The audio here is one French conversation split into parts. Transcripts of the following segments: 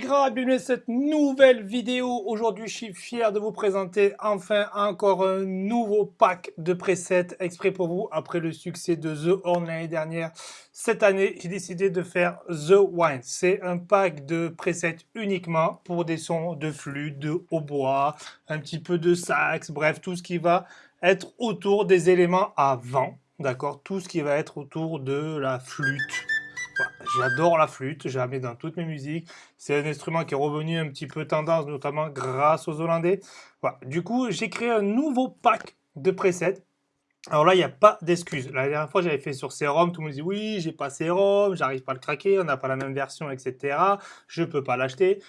les gras, bienvenue à cette nouvelle vidéo. Aujourd'hui, je suis fier de vous présenter enfin encore un nouveau pack de presets exprès pour vous. Après le succès de The Horn l'année dernière, cette année, j'ai décidé de faire The Wine. C'est un pack de presets uniquement pour des sons de flûte, de hautbois, un petit peu de sax, bref, tout ce qui va être autour des éléments à vent. D'accord? Tout ce qui va être autour de la flûte, J'adore la flûte, je la mets dans toutes mes musiques. C'est un instrument qui est revenu un petit peu tendance, notamment grâce aux Hollandais. Du coup, j'ai créé un nouveau pack de presets. Alors là, il n'y a pas d'excuse. La dernière fois, j'avais fait sur Serum, tout le monde dit oui, j'ai pas Serum, j'arrive pas à le craquer, on n'a pas la même version, etc. Je peux pas l'acheter.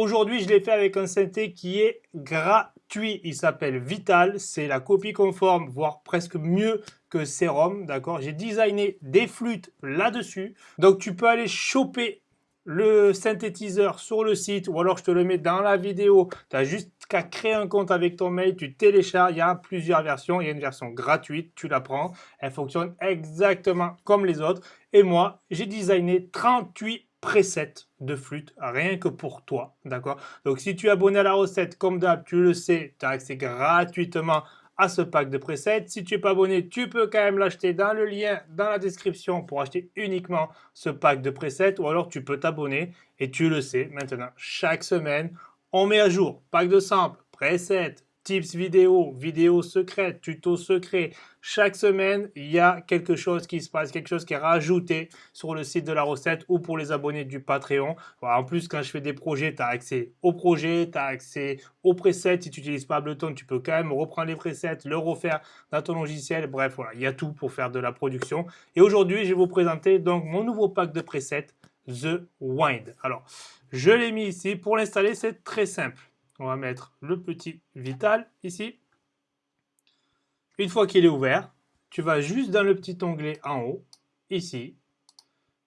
Aujourd'hui, je l'ai fait avec un synthé qui est gratuit. Il s'appelle Vital. C'est la copie conforme, voire presque mieux que Serum, d'accord? J'ai designé des flûtes là-dessus. Donc, tu peux aller choper le synthétiseur sur le site ou alors je te le mets dans la vidéo. Tu as juste qu'à créer un compte avec ton mail, tu télécharges, il y a plusieurs versions. Il y a une version gratuite, tu la prends. Elle fonctionne exactement comme les autres. Et moi, j'ai designé 38 presets de flûte, rien que pour toi, d'accord? Donc si tu es abonné à la recette, comme d'hab, tu le sais, tu as accès gratuitement à ce pack de presets. Si tu n'es pas abonné, tu peux quand même l'acheter dans le lien dans la description pour acheter uniquement ce pack de presets ou alors tu peux t'abonner et tu le sais maintenant, chaque semaine, on met à jour pack de samples, presets, tips vidéo, vidéos secrètes, tutos secrets. Chaque semaine, il y a quelque chose qui se passe, quelque chose qui est rajouté sur le site de la recette ou pour les abonnés du Patreon. en plus, quand je fais des projets, tu as accès aux projets, tu as accès aux presets. Si tu n'utilises pas Ableton, tu peux quand même reprendre les presets, le refaire dans ton logiciel. Bref, voilà, il y a tout pour faire de la production. Et aujourd'hui, je vais vous présenter donc mon nouveau pack de presets, The Wind. Alors, je l'ai mis ici. Pour l'installer, c'est très simple on va mettre le petit Vital ici. Une fois qu'il est ouvert, tu vas juste dans le petit onglet en haut, ici.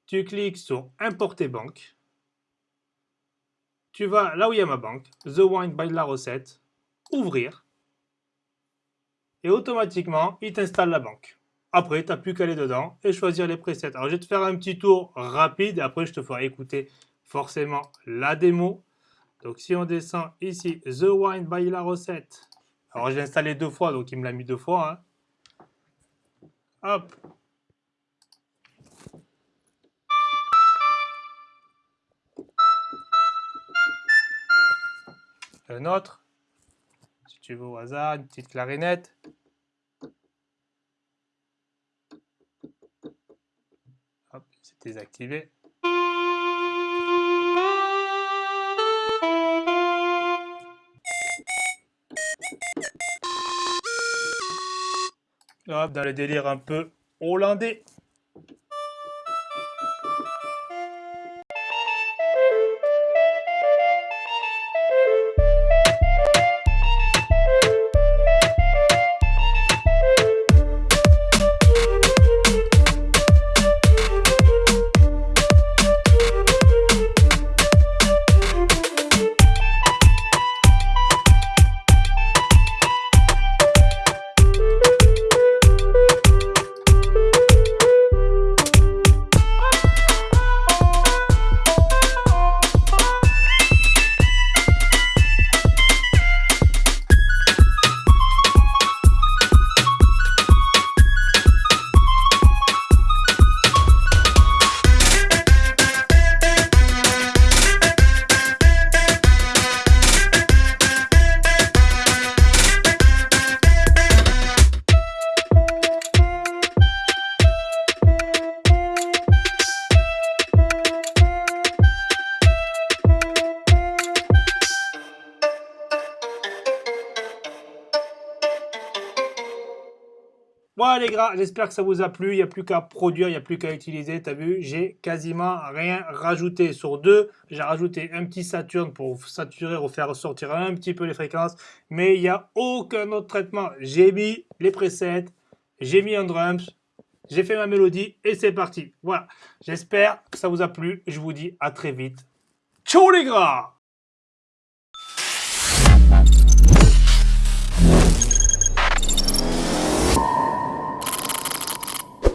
Tu cliques sur Importer banque. Tu vas là où il y a ma banque, The Wine by la recette, ouvrir. Et automatiquement, il t'installe la banque. Après, tu n'as plus qu'à aller dedans et choisir les presets. Alors, je vais te faire un petit tour rapide après, je te ferai écouter forcément la démo donc si on descend ici, The Wine by la recette. Alors j'ai installé deux fois, donc il me l'a mis deux fois. Hein. Hop. Un autre. Si tu veux au hasard, une petite clarinette. Hop, c'est désactivé. Dans le délire un peu hollandais. Voilà les gars, j'espère que ça vous a plu. Il n'y a plus qu'à produire, il n'y a plus qu'à utiliser. T'as vu, j'ai quasiment rien rajouté. Sur deux, j'ai rajouté un petit Saturn pour saturer, ou faire ressortir un petit peu les fréquences. Mais il n'y a aucun autre traitement. J'ai mis les presets, j'ai mis un drums, j'ai fait ma mélodie et c'est parti. Voilà, j'espère que ça vous a plu. Je vous dis à très vite. Ciao les gars